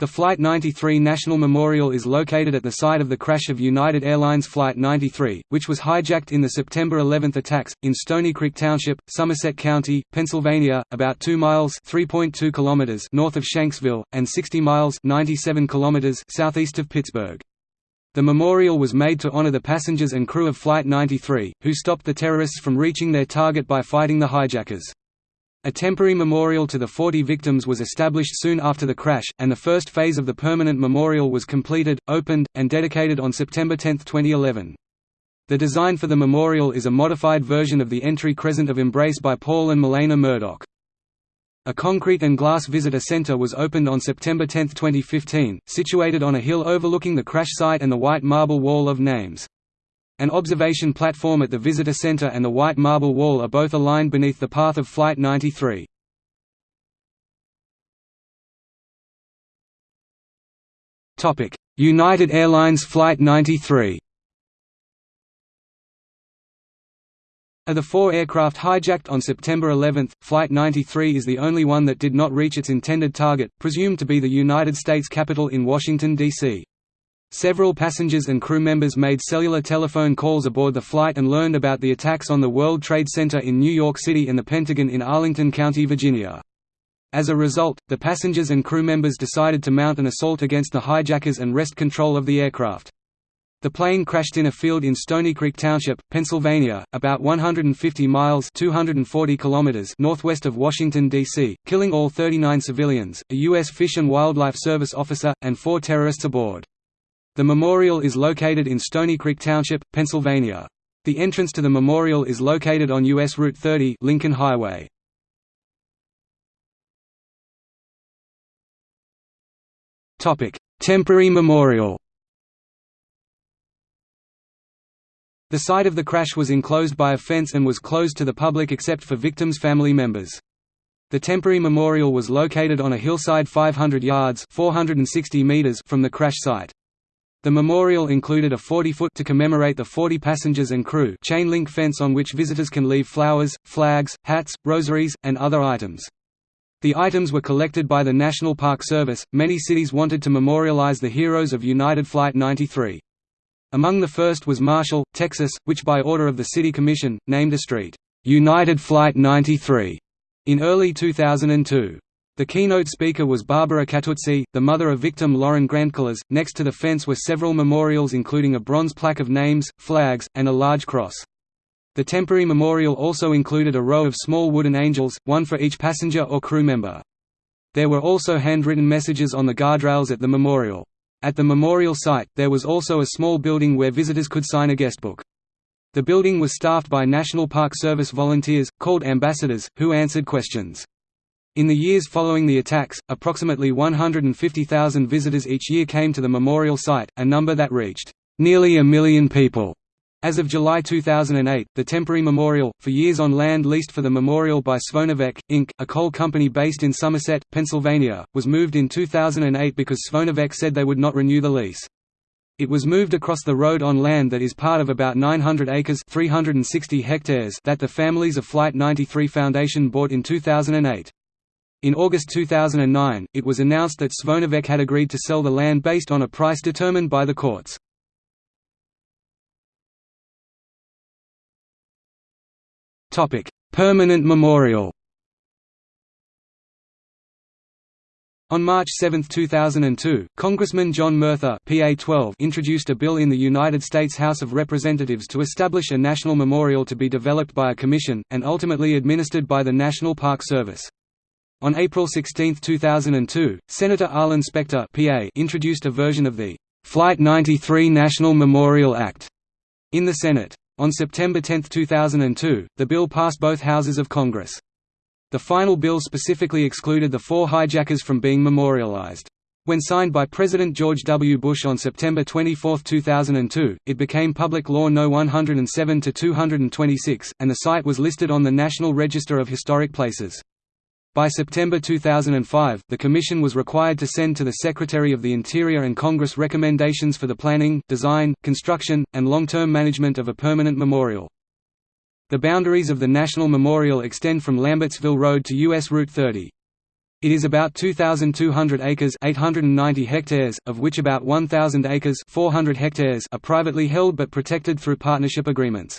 The Flight 93 National Memorial is located at the site of the crash of United Airlines Flight 93, which was hijacked in the September 11 attacks, in Stonycreek Township, Somerset County, Pennsylvania, about 2 miles kilometers north of Shanksville, and 60 miles 97 kilometers southeast of Pittsburgh. The memorial was made to honor the passengers and crew of Flight 93, who stopped the terrorists from reaching their target by fighting the hijackers. A temporary memorial to the 40 victims was established soon after the crash, and the first phase of the permanent memorial was completed, opened, and dedicated on September 10, 2011. The design for the memorial is a modified version of the entry crescent of Embrace by Paul and Milena Murdoch. A concrete and glass visitor center was opened on September 10, 2015, situated on a hill overlooking the crash site and the white marble wall of names. An observation platform at the visitor center and the white marble wall are both aligned beneath the path of Flight 93. United Airlines Flight 93 Of the four aircraft hijacked on September 11, Flight 93 is the only one that did not reach its intended target, presumed to be the United States Capitol in Washington, D.C. Several passengers and crew members made cellular telephone calls aboard the flight and learned about the attacks on the World Trade Center in New York City and the Pentagon in Arlington County, Virginia. As a result, the passengers and crew members decided to mount an assault against the hijackers and wrest control of the aircraft. The plane crashed in a field in Stonycreek Township, Pennsylvania, about 150 miles 240 kilometers northwest of Washington, D.C., killing all 39 civilians, a U.S. Fish and Wildlife Service officer, and four terrorists aboard. The memorial is located in Stonycreek Township, Pennsylvania. The entrance to the memorial is located on U.S. Route 30 Lincoln Highway. Temporary memorial The site of the crash was enclosed by a fence and was closed to the public except for victims' family members. The temporary memorial was located on a hillside 500 yards 460 meters from the crash site. The memorial included a 40-foot to commemorate the 40 passengers and crew chain-link fence on which visitors can leave flowers, flags, hats, rosaries, and other items. The items were collected by the National Park Service. Many cities wanted to memorialize the heroes of United Flight 93. Among the first was Marshall, Texas, which by order of the City Commission, named a street, United Flight 93, in early 2002. The keynote speaker was Barbara Catuzzi, the mother of victim Lauren Grandcolas. Next to the fence were several memorials including a bronze plaque of names, flags, and a large cross. The temporary memorial also included a row of small wooden angels, one for each passenger or crew member. There were also handwritten messages on the guardrails at the memorial. At the memorial site, there was also a small building where visitors could sign a guestbook. The building was staffed by National Park Service volunteers, called ambassadors, who answered questions. In the years following the attacks, approximately 150,000 visitors each year came to the memorial site, a number that reached nearly a million people. As of July 2008, the temporary memorial, for years on land leased for the memorial by Svonavec, Inc., a coal company based in Somerset, Pennsylvania, was moved in 2008 because Svonavec said they would not renew the lease. It was moved across the road on land that is part of about 900 acres 360 hectares that the families of Flight 93 Foundation bought in 2008. In August 2009, it was announced that Svonavec had agreed to sell the land based on a price determined by the courts. Permanent memorial On March 7, 2002, Congressman John Murtha PA 12 introduced a bill in the United States House of Representatives to establish a national memorial to be developed by a commission, and ultimately administered by the National Park Service. On April 16, 2002, Senator Arlen Specter PA introduced a version of the Flight 93 National Memorial Act in the Senate. On September 10, 2002, the bill passed both houses of Congress. The final bill specifically excluded the four hijackers from being memorialized. When signed by President George W. Bush on September 24, 2002, it became Public Law No. 107-226, and the site was listed on the National Register of Historic Places. By September 2005, the Commission was required to send to the Secretary of the Interior and Congress recommendations for the planning, design, construction, and long-term management of a permanent memorial. The boundaries of the National Memorial extend from Lambertsville Road to U.S. Route 30. It is about 2,200 acres 890 hectares, of which about 1,000 acres 400 hectares are privately held but protected through partnership agreements.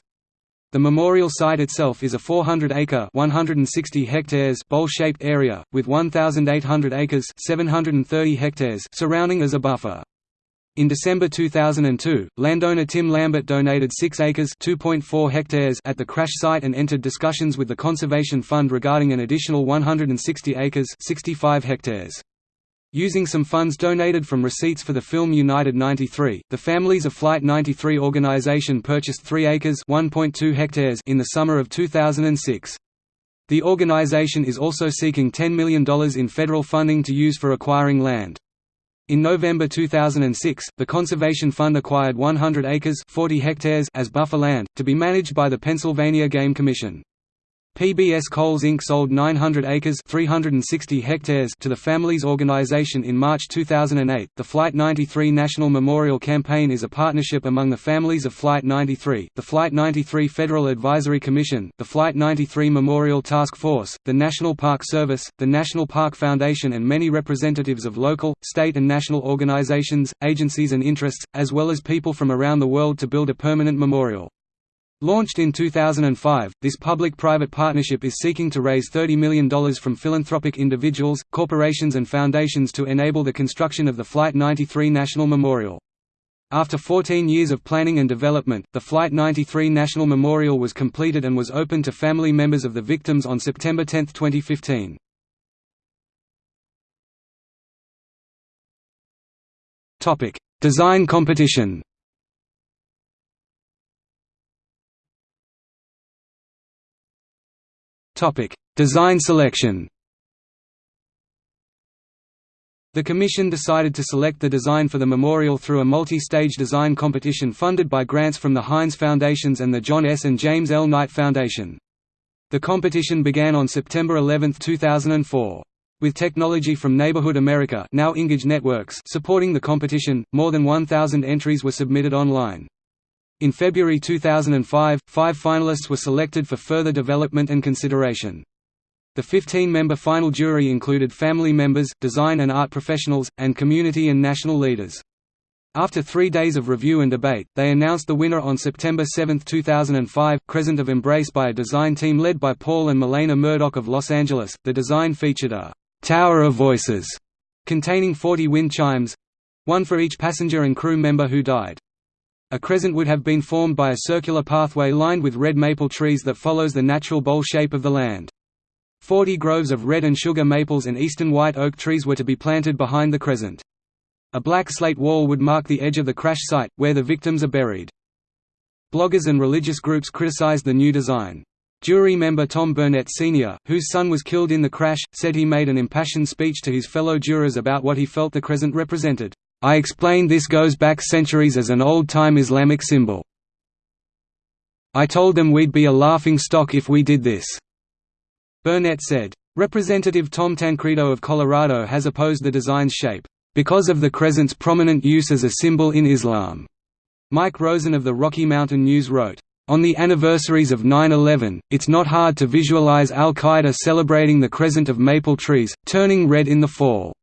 The memorial site itself is a 400-acre (160 hectares) bowl-shaped area, with 1,800 acres (730 hectares) surrounding as a buffer. In December 2002, landowner Tim Lambert donated 6 acres (2.4 hectares) at the crash site and entered discussions with the Conservation Fund regarding an additional 160 acres (65 hectares). Using some funds donated from receipts for the film United 93, the Families of Flight 93 organization purchased 3 acres (1.2 hectares) in the summer of 2006. The organization is also seeking $10 million in federal funding to use for acquiring land. In November 2006, the Conservation Fund acquired 100 acres 40 hectares as buffer land, to be managed by the Pennsylvania Game Commission. PBS Coals Inc. sold 900 acres 360 hectares to the Families Organization in March 2008. The Flight 93 National Memorial Campaign is a partnership among the families of Flight 93, the Flight 93 Federal Advisory Commission, the Flight 93 Memorial Task Force, the National Park Service, the National Park Foundation and many representatives of local, state and national organizations, agencies and interests, as well as people from around the world to build a permanent memorial. Launched in 2005, this public-private partnership is seeking to raise $30 million from philanthropic individuals, corporations and foundations to enable the construction of the Flight 93 National Memorial. After 14 years of planning and development, the Flight 93 National Memorial was completed and was opened to family members of the victims on September 10, 2015. Design competition Topic: Design selection. The Commission decided to select the design for the memorial through a multi-stage design competition funded by grants from the Heinz Foundations and the John S. and James L. Knight Foundation. The competition began on September 11, 2004. With technology from Neighborhood America now Engage Networks supporting the competition, more than 1,000 entries were submitted online. In February 2005, five finalists were selected for further development and consideration. The 15-member final jury included family members, design and art professionals, and community and national leaders. After three days of review and debate, they announced the winner on September 7, 2005, Crescent of Embrace by a design team led by Paul and Milena Murdoch of Los Angeles. The design featured a «tower of voices» containing 40 wind chimes—one for each passenger and crew member who died. A crescent would have been formed by a circular pathway lined with red maple trees that follows the natural bowl shape of the land. Forty groves of red and sugar maples and eastern white oak trees were to be planted behind the crescent. A black slate wall would mark the edge of the crash site, where the victims are buried. Bloggers and religious groups criticized the new design. Jury member Tom Burnett Sr., whose son was killed in the crash, said he made an impassioned speech to his fellow jurors about what he felt the crescent represented. I explained this goes back centuries as an old-time Islamic symbol. I told them we'd be a laughing stock if we did this." Burnett said. Representative Tom Tancredo of Colorado has opposed the design's shape, "...because of the crescent's prominent use as a symbol in Islam." Mike Rosen of the Rocky Mountain News wrote, on the anniversaries of 9-11, it's not hard to visualize al-Qaeda celebrating the crescent of maple trees, turning red in the fall.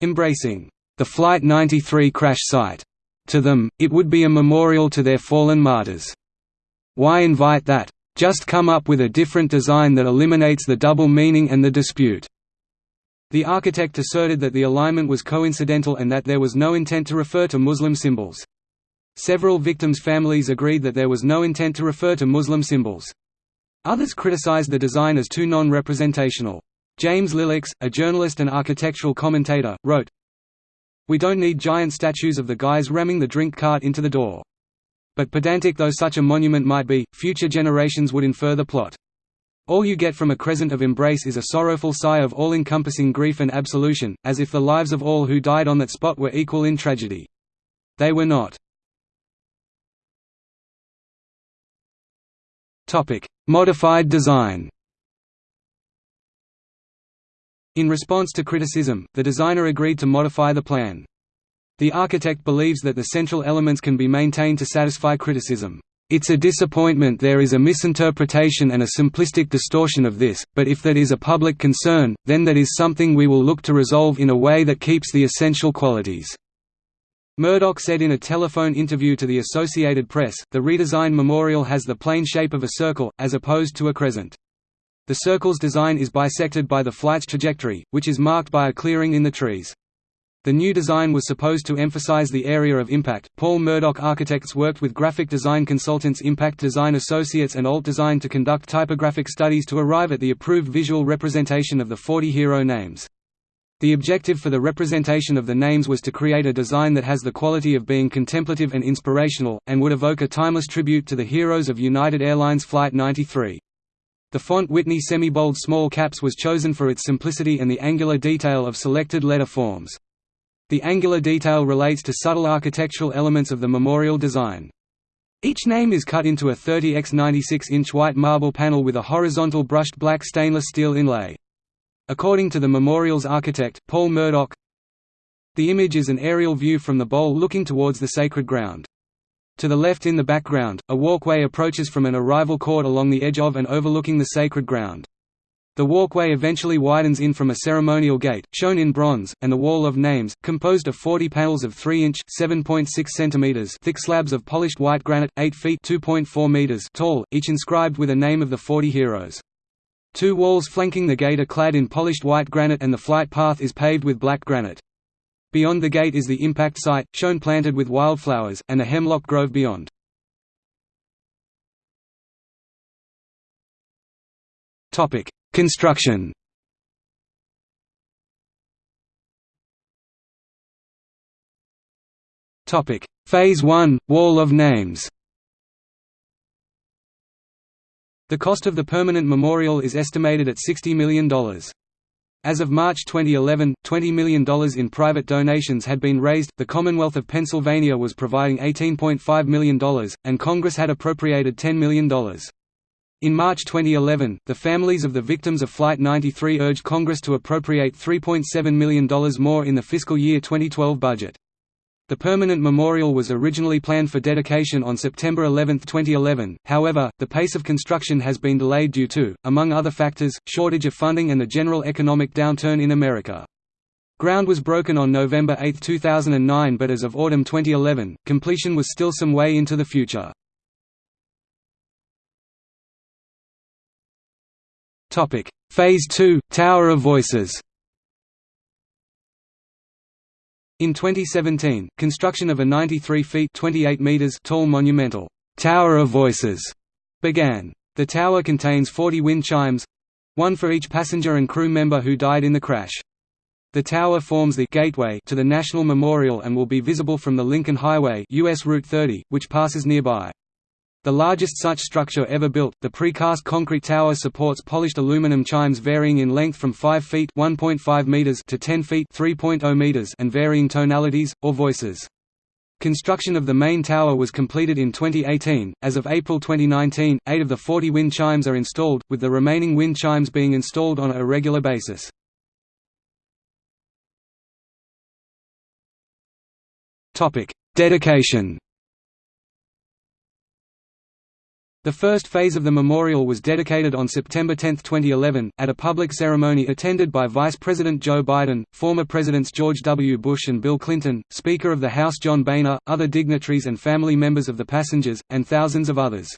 Embracing the Flight 93 crash site. To them, it would be a memorial to their fallen martyrs. Why invite that? Just come up with a different design that eliminates the double meaning and the dispute. The architect asserted that the alignment was coincidental and that there was no intent to refer to Muslim symbols. Several victims' families agreed that there was no intent to refer to Muslim symbols. Others criticized the design as too non-representational. James Lileks, a journalist and architectural commentator, wrote, we don't need giant statues of the guys ramming the drink cart into the door. But pedantic though such a monument might be, future generations would infer the plot. All you get from a crescent of embrace is a sorrowful sigh of all-encompassing grief and absolution, as if the lives of all who died on that spot were equal in tragedy. They were not. Modified design in response to criticism, the designer agreed to modify the plan. The architect believes that the central elements can be maintained to satisfy criticism. It's a disappointment there is a misinterpretation and a simplistic distortion of this, but if that is a public concern, then that is something we will look to resolve in a way that keeps the essential qualities." Murdoch said in a telephone interview to the Associated Press, the redesigned memorial has the plain shape of a circle, as opposed to a crescent. The circle's design is bisected by the flight's trajectory, which is marked by a clearing in the trees. The new design was supposed to emphasize the area of impact. Paul Murdoch Architects worked with graphic design consultants Impact Design Associates and Alt Design to conduct typographic studies to arrive at the approved visual representation of the 40 hero names. The objective for the representation of the names was to create a design that has the quality of being contemplative and inspirational, and would evoke a timeless tribute to the heroes of United Airlines Flight 93. The font Whitney semi-bold small caps was chosen for its simplicity and the angular detail of selected letter forms. The angular detail relates to subtle architectural elements of the memorial design. Each name is cut into a 30 x 96 inch white marble panel with a horizontal brushed black stainless steel inlay. According to the memorial's architect, Paul Murdoch, the image is an aerial view from the bowl looking towards the sacred ground. To the left in the background, a walkway approaches from an arrival court along the edge of and overlooking the sacred ground. The walkway eventually widens in from a ceremonial gate, shown in bronze, and the Wall of Names, composed of 40 panels of 3-inch cm thick slabs of polished white granite, 8 feet meters tall, each inscribed with a name of the 40 heroes. Two walls flanking the gate are clad in polished white granite and the flight path is paved with black granite. Beyond the gate is the impact site, shown planted with wildflowers, and a hemlock grove beyond. Topic: Construction Topic: Phase 1 Wall of Names. The cost of the permanent memorial is estimated at $60 million. As of March 2011, $20 million in private donations had been raised, the Commonwealth of Pennsylvania was providing $18.5 million, and Congress had appropriated $10 million. In March 2011, the families of the victims of Flight 93 urged Congress to appropriate $3.7 million more in the fiscal year 2012 budget. The permanent memorial was originally planned for dedication on September 11, 2011, however, the pace of construction has been delayed due to, among other factors, shortage of funding and the general economic downturn in America. Ground was broken on November 8, 2009 but as of autumn 2011, completion was still some way into the future. Phase 2 Tower of Voices. In 2017, construction of a 93 feet 28 meters tall monumental Tower of Voices began. The tower contains 40 wind chimes, one for each passenger and crew member who died in the crash. The tower forms the gateway to the National Memorial and will be visible from the Lincoln Highway US Route 30, which passes nearby. The largest such structure ever built, the precast concrete tower supports polished aluminum chimes varying in length from 5 feet (1.5 meters) to 10 feet (3.0 meters) and varying tonalities or voices. Construction of the main tower was completed in 2018. As of April 2019, 8 of the 40 wind chimes are installed, with the remaining wind chimes being installed on a regular basis. Topic: Dedication The first phase of the memorial was dedicated on September 10, 2011, at a public ceremony attended by Vice President Joe Biden, former Presidents George W. Bush and Bill Clinton, Speaker of the House John Boehner, other dignitaries and family members of the passengers, and thousands of others.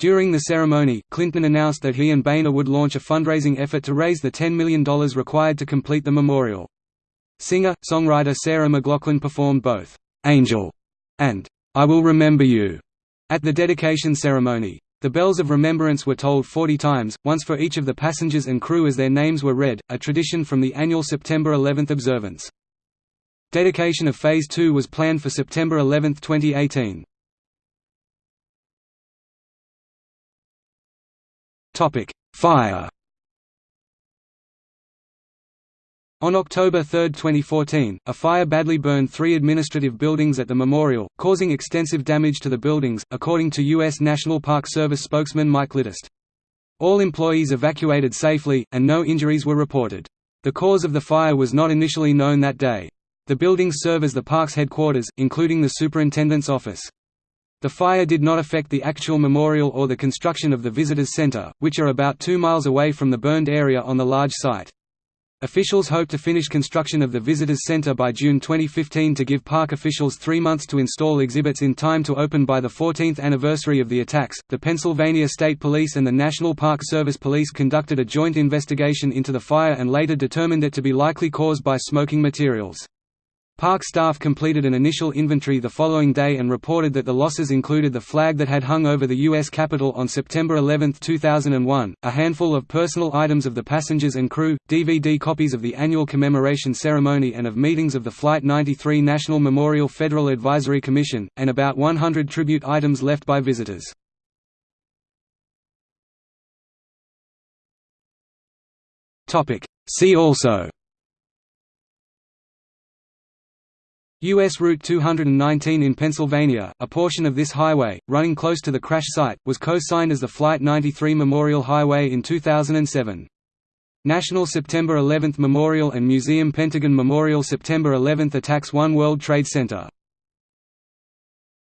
During the ceremony, Clinton announced that he and Boehner would launch a fundraising effort to raise the $10 million required to complete the memorial. Singer-songwriter Sarah McLachlan performed both, "'Angel' and "'I Will Remember You' At the dedication ceremony, the bells of remembrance were tolled 40 times, once for each of the passengers and crew as their names were read, a tradition from the annual September 11 observance. Dedication of Phase 2 was planned for September 11, 2018. Fire On October 3, 2014, a fire badly burned three administrative buildings at the memorial, causing extensive damage to the buildings, according to U.S. National Park Service spokesman Mike Litterst. All employees evacuated safely, and no injuries were reported. The cause of the fire was not initially known that day. The buildings serve as the park's headquarters, including the superintendent's office. The fire did not affect the actual memorial or the construction of the Visitors Center, which are about two miles away from the burned area on the large site. Officials hope to finish construction of the Visitors Center by June 2015 to give park officials three months to install exhibits in time to open by the 14th anniversary of the attacks. The Pennsylvania State Police and the National Park Service Police conducted a joint investigation into the fire and later determined it to be likely caused by smoking materials. Park staff completed an initial inventory the following day and reported that the losses included the flag that had hung over the U.S. Capitol on September 11, 2001, a handful of personal items of the passengers and crew, DVD copies of the annual commemoration ceremony and of meetings of the Flight 93 National Memorial Federal Advisory Commission, and about 100 tribute items left by visitors. See also U.S. Route 219 in Pennsylvania, a portion of this highway, running close to the crash site, was co-signed as the Flight 93 Memorial Highway in 2007. National September 11 Memorial and Museum Pentagon Memorial September 11 Attacks One World Trade Center